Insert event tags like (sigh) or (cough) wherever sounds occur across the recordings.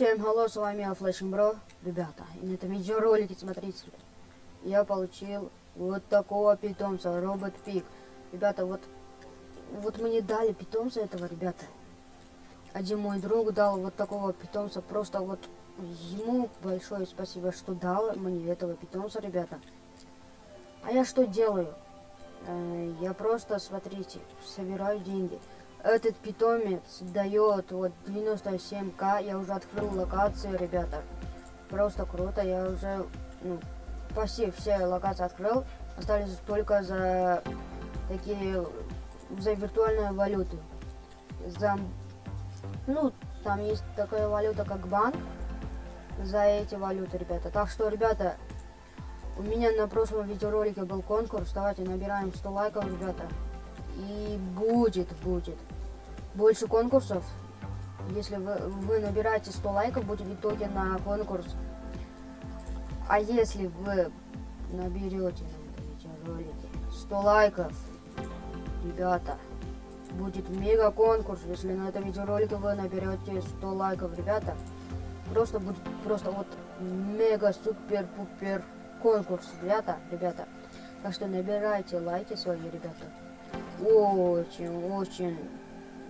Всем hello, с вами я Flashing Bro. Ребята, и на этом видеоролике, смотрите, я получил вот такого питомца, робот Пик. Ребята, вот, вот мне дали питомца этого, ребята. Один мой друг дал вот такого питомца, просто вот ему большое спасибо, что дал мне этого питомца, ребята. А я что делаю? Э, я просто, смотрите, собираю деньги. Этот питомец дает вот 97к. Я уже открыл локации, ребята. Просто круто. Я уже ну, почти все локации открыл. Остались только за такие за виртуальные валюты. За ну, там есть такая валюта, как банк. За эти валюты, ребята. Так что, ребята, у меня на прошлом видеоролике был конкурс. Давайте набираем 100 лайков, ребята. И будет, будет. Больше конкурсов. Если вы, вы набираете 100 лайков, будет в итоге на конкурс. А если вы наберете на видеоролике 100 лайков, ребята, будет мега конкурс. Если на этом видеоролике вы наберете 100 лайков, ребята, просто будет просто вот мега супер пупер конкурс, ребята, ребята. Так что набирайте лайки свои, ребята. Очень, очень,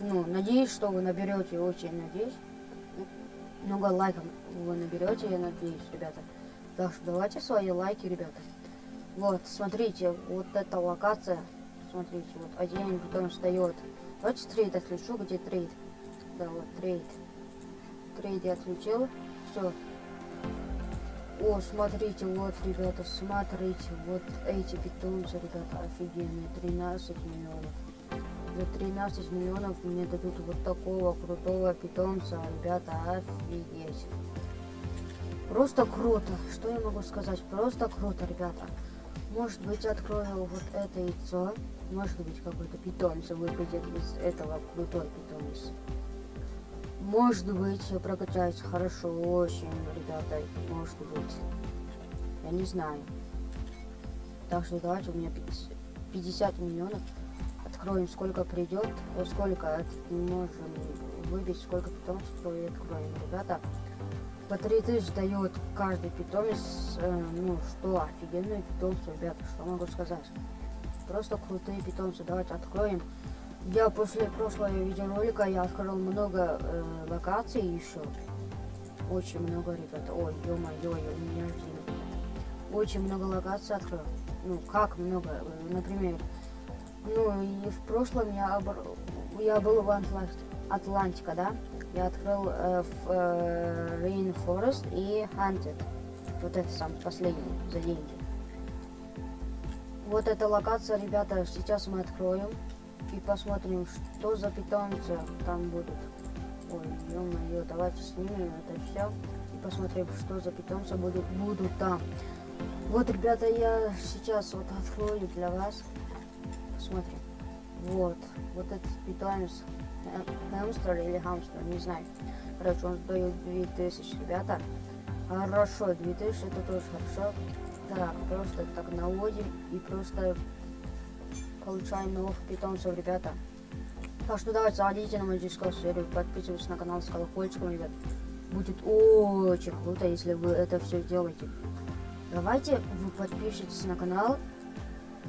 ну, надеюсь, что вы наберете, очень надеюсь. Много лайков вы наберете, я надеюсь, ребята. Так что давайте свои лайки, ребята. Вот, смотрите, вот эта локация. Смотрите, вот один потом встает. Давайте trade отключу, где trade. Да, вот trade. Трейд я отключил. Все, о, смотрите, вот, ребята, смотрите, вот эти питомцы, ребята, офигенные, 13 миллионов. За 13 миллионов мне дадут вот такого крутого питомца, ребята, офигеть. Просто круто, что я могу сказать, просто круто, ребята. Может быть, открою вот это яйцо, может быть, какой-то питомец выпадет из этого крутой питомец. Может быть, я прокачаюсь хорошо, очень, ребята, может быть. Я не знаю. Так что давайте, у меня 50 миллионов. Откроем, сколько придет, сколько можем выбить, сколько питомцев, откроем, ребята. По 3000 дает каждый питомец, э, ну что, офигенные питомцы, ребята, что могу сказать. Просто крутые питомцы, давайте откроем. Я после прошлого видеоролика я открыл много э, локаций еще. Очень много, ребята. Ой, ё-моё, у меня. Очень много локаций открыл. Ну, как много? Например, ну, и в прошлом я, я был в Атлант... Атлантика, да? Я открыл э, в э, Rainforest и Hunted. Вот это сам последний, за деньги. Вот эта локация, ребята, сейчас мы откроем и посмотрим, что за питомцы там будут. Ой, ё-моё, давайте снимем это все и посмотрим, что за питомцы будут, будут там. Вот, ребята, я сейчас вот открою для вас. Посмотрим. Вот, вот этот питомец хамстер или хамстер, не знаю. Короче, он дает 2000, ребята. Хорошо, 2000 это тоже хорошо. Так, просто так наводим и просто получаем новых питомцев, ребята. Так что давайте заходите на мою дискорд серию, подписывайтесь на канал с колокольчиком, ребят. Будет очень круто, если вы это все делаете. Давайте вы подпишитесь на канал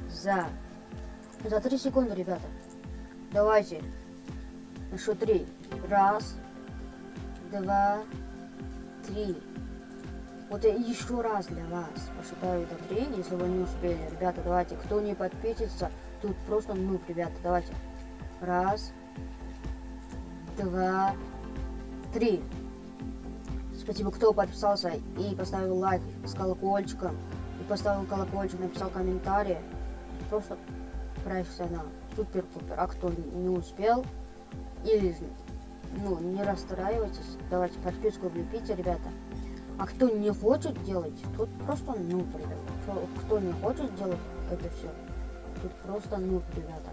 за, за 3 секунды, ребята. Давайте. Счет 3. Раз, два, три. Вот еще раз для вас посчитаю до 3, если вы не успели. Ребята, давайте, кто не подписится, Тут просто ну, ребята. Давайте. Раз, два, три. Спасибо, кто подписался и поставил лайк с колокольчиком. И поставил колокольчик, написал комментарий. Просто профессионал. Супер-пупер. А кто не успел или ну, не расстраивайтесь. Давайте подписку влепите, ребята. А кто не хочет делать, тот просто ну, ребята. Кто не хочет делать это все, Тут просто нуб, ребята.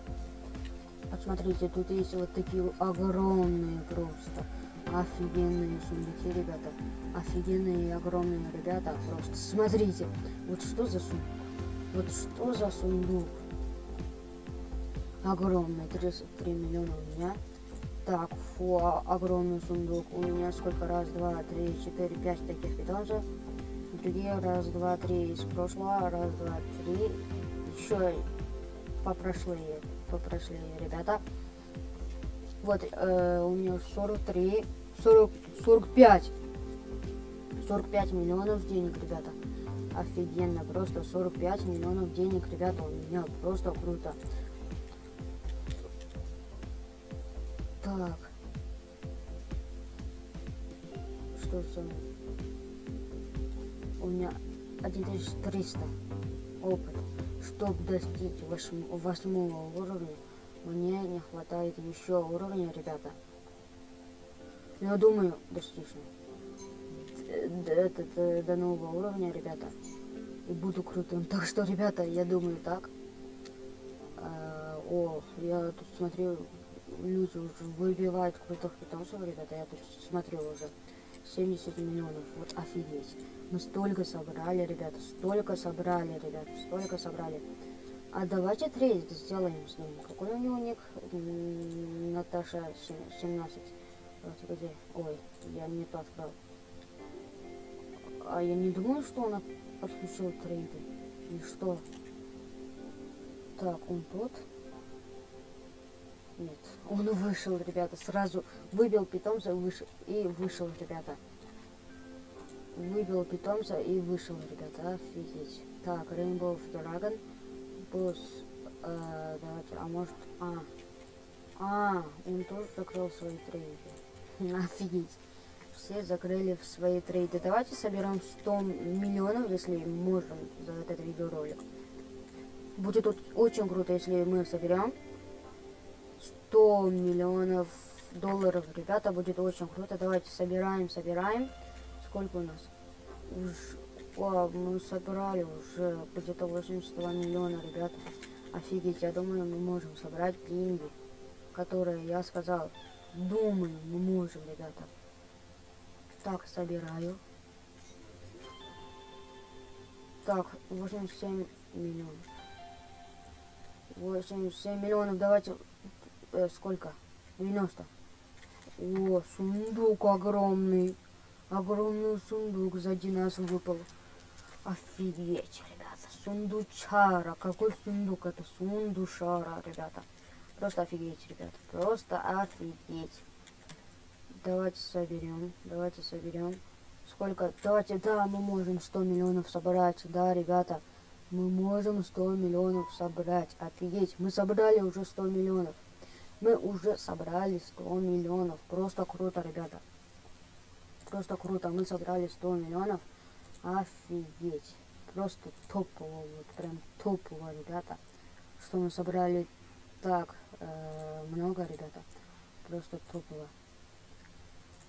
Посмотрите, тут есть вот такие огромные просто. Офигенные сундуки, ребята. Офигенные огромные ребята. Просто смотрите. Вот что за сундук? Вот что за сундук? Огромный. 33 миллиона у меня. Так, фу, а- огромный сундук. У меня сколько? Раз, два, три, четыре, пять таких питомцев. Другие раз, два, три из прошлого. Раз, два, три. Еще попрошлые, попрошлые ребята. Вот, э, у меня 43, 40, 45. 45 миллионов денег, ребята. Офигенно, просто 45 миллионов денег, ребята, у меня просто круто. Так. Что за... У меня 1300 опыт. Чтобы достичь восьм- восьмого уровня, мне не хватает еще уровня, ребята. Я думаю, достигну. Д- д- Этот, э, до нового уровня, ребята. И буду крутым. (laughs) Так что, ребята, я думаю так. А, о, я тут смотрю, люди уже выбивают крутых питомцев, ребята. Я тут смотрю уже. 70 миллионов. Вот офигеть. Мы столько собрали, ребята. Столько собрали, ребята. Столько собрали. А давайте трейд сделаем с ним. Какой у него ник? Наташа се- 17. Давайте, где? Ой, я не то открыл. А я не думаю, что он отключил трейды. И что? Так, он тут? Нет, он вышел, ребята, сразу выбил питомца вышел, и вышел, ребята. Выбил питомца и вышел, ребята, офигеть. Так, Rainbow Dragon, босс, э, давайте, а может, а, а, он тоже закрыл свои трейды. (laughs) Офигеть. Все закрыли свои трейды. Давайте соберем 100 миллионов, если можем, за этот видеоролик. Будет от- очень круто, если мы соберем 100 миллионов долларов, ребята, будет очень круто. Давайте собираем, собираем. Сколько у нас? Уж, о, мы собрали уже где-то 82 миллиона, ребята. Офигеть, я думаю, мы можем собрать деньги, которые я сказал. Думаю, мы можем, ребята. Так, собираю. Так, 87 миллионов. 87 миллионов, давайте э, сколько? 90. О, сундук огромный. Огромный сундук сзади нас выпал. Офигеть, ребята. Сундучара. Какой сундук? Это сундушара, ребята. Просто офигеть, ребята. Просто офигеть. Давайте соберем. Давайте соберем. Сколько? Давайте, да, мы можем 100 миллионов собрать. Да, ребята. Мы можем 100 миллионов собрать. Офигеть. Мы собрали уже 100 миллионов. Мы уже собрали 100 миллионов. Просто круто, ребята. Просто круто. Мы собрали 100 миллионов. Офигеть. Просто топово. Вот прям топово, ребята. Что мы собрали так э, много, ребята. Просто топово.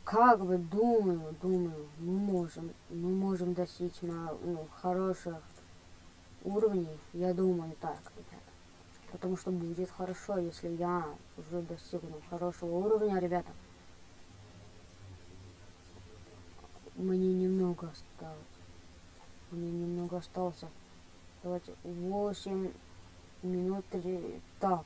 Как бы думаю, думаю, мы можем, мы можем достичь на ну, хороших уровней. Я думаю так, ребята. Потому что будет хорошо, если я уже достигну хорошего уровня, ребята. Мне немного осталось. Мне немного остался. Давайте 8 минут три. Так.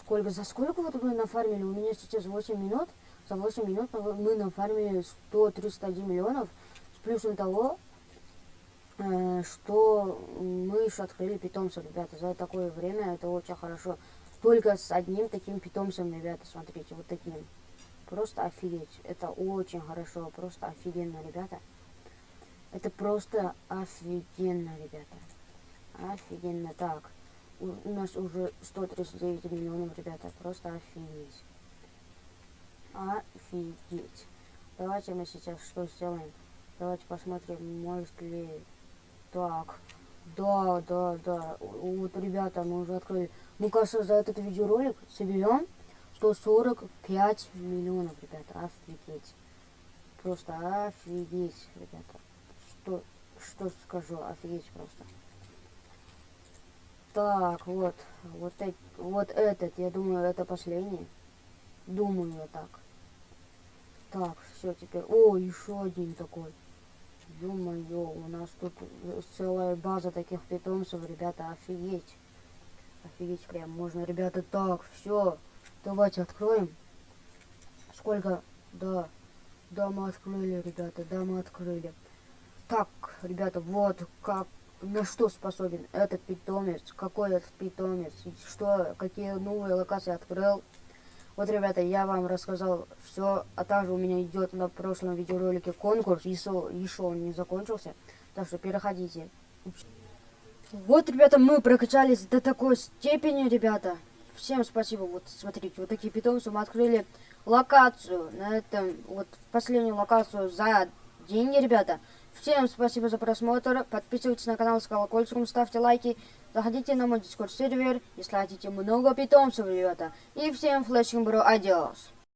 Сколько, за сколько вот мы нафармили? У меня сейчас 8 минут. За 8 минут мы нафармили 131 миллионов. С плюсом того, что мы еще открыли питомца, ребята. За такое время это очень хорошо. Только с одним таким питомцем, ребята, смотрите, вот таким. Просто офигеть. Это очень хорошо, просто офигенно, ребята. Это просто офигенно, ребята. Офигенно. Так, у нас уже 139 миллионов, ребята. Просто офигеть. Офигеть. Давайте мы сейчас что сделаем? Давайте посмотрим, может ли... Так, да, да, да. Вот, ребята, мы уже открыли. Мы, кажется, за этот видеоролик соберем 145 миллионов, ребята. Офигеть. Просто офигеть, ребята. Что, что скажу, офигеть просто. Так, вот, вот, эт- вот этот, я думаю, это последний. Думаю я так. Так, все теперь. О, еще один такой. Ё-моё, у нас тут э, целая база таких питомцев, ребята, офигеть. Офигеть прям можно, ребята, так, все. Давайте откроем. Сколько? Да. Да, мы открыли, ребята, да, мы открыли. Так, ребята, вот как, на что способен этот питомец, какой этот питомец, что, какие новые локации открыл. Вот, ребята, я вам рассказал все, а также у меня идет на прошлом видеоролике конкурс, еще, еще он не закончился, так что переходите. Вот, ребята, мы прокачались до такой степени, ребята. Всем спасибо. Вот, смотрите, вот такие питомцы мы открыли локацию на этом, вот последнюю локацию за деньги, ребята. Всем спасибо за просмотр. Подписывайтесь на канал с колокольчиком, ставьте лайки. Заходите на мой дискорд сервер, если хотите много питомцев, ребята. И всем флешинг бро, адиос.